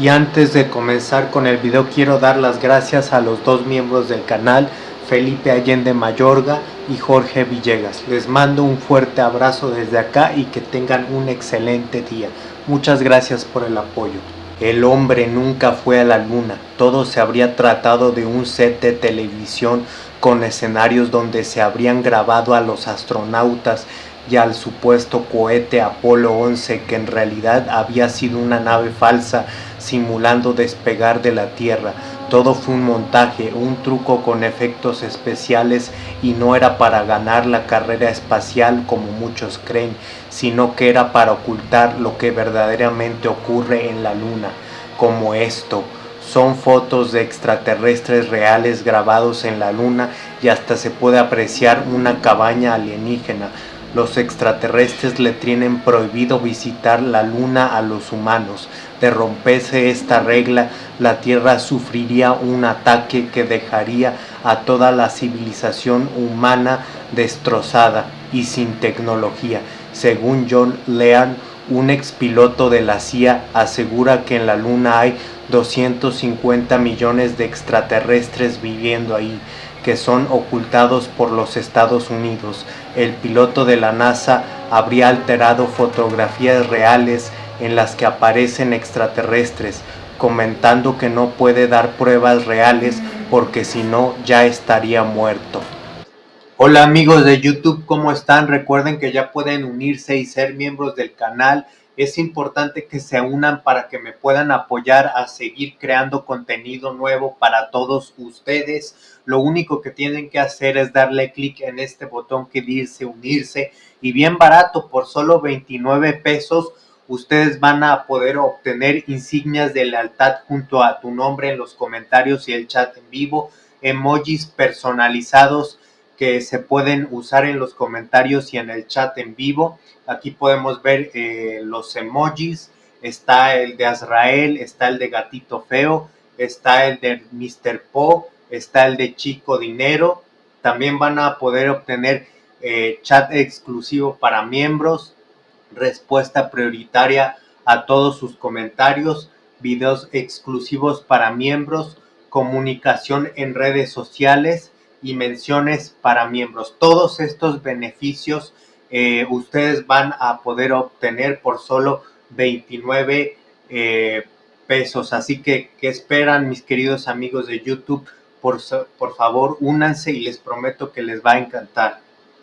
Y antes de comenzar con el video quiero dar las gracias a los dos miembros del canal, Felipe Allende Mayorga y Jorge Villegas. Les mando un fuerte abrazo desde acá y que tengan un excelente día. Muchas gracias por el apoyo. El hombre nunca fue a la luna, todo se habría tratado de un set de televisión con escenarios donde se habrían grabado a los astronautas y al supuesto cohete Apolo 11 que en realidad había sido una nave falsa simulando despegar de la Tierra. Todo fue un montaje, un truco con efectos especiales y no era para ganar la carrera espacial como muchos creen, sino que era para ocultar lo que verdaderamente ocurre en la Luna, como esto. Son fotos de extraterrestres reales grabados en la Luna y hasta se puede apreciar una cabaña alienígena los extraterrestres le tienen prohibido visitar la luna a los humanos. De romperse esta regla, la Tierra sufriría un ataque que dejaría a toda la civilización humana destrozada y sin tecnología. Según John Lean, un expiloto de la CIA asegura que en la Luna hay 250 millones de extraterrestres viviendo ahí que son ocultados por los Estados Unidos. El piloto de la NASA habría alterado fotografías reales en las que aparecen extraterrestres, comentando que no puede dar pruebas reales porque si no ya estaría muerto. Hola amigos de YouTube, ¿cómo están? Recuerden que ya pueden unirse y ser miembros del canal es importante que se unan para que me puedan apoyar a seguir creando contenido nuevo para todos ustedes. Lo único que tienen que hacer es darle clic en este botón que dice unirse y bien barato, por solo 29 pesos, ustedes van a poder obtener insignias de lealtad junto a tu nombre en los comentarios y el chat en vivo, emojis personalizados que se pueden usar en los comentarios y en el chat en vivo. Aquí podemos ver eh, los emojis, está el de Azrael, está el de Gatito Feo, está el de Mr. Po, está el de Chico Dinero. También van a poder obtener eh, chat exclusivo para miembros, respuesta prioritaria a todos sus comentarios, videos exclusivos para miembros, comunicación en redes sociales, y menciones para miembros. Todos estos beneficios eh, ustedes van a poder obtener por solo 29 eh, pesos. Así que, ¿qué esperan mis queridos amigos de YouTube? Por, por favor, únanse y les prometo que les va a encantar.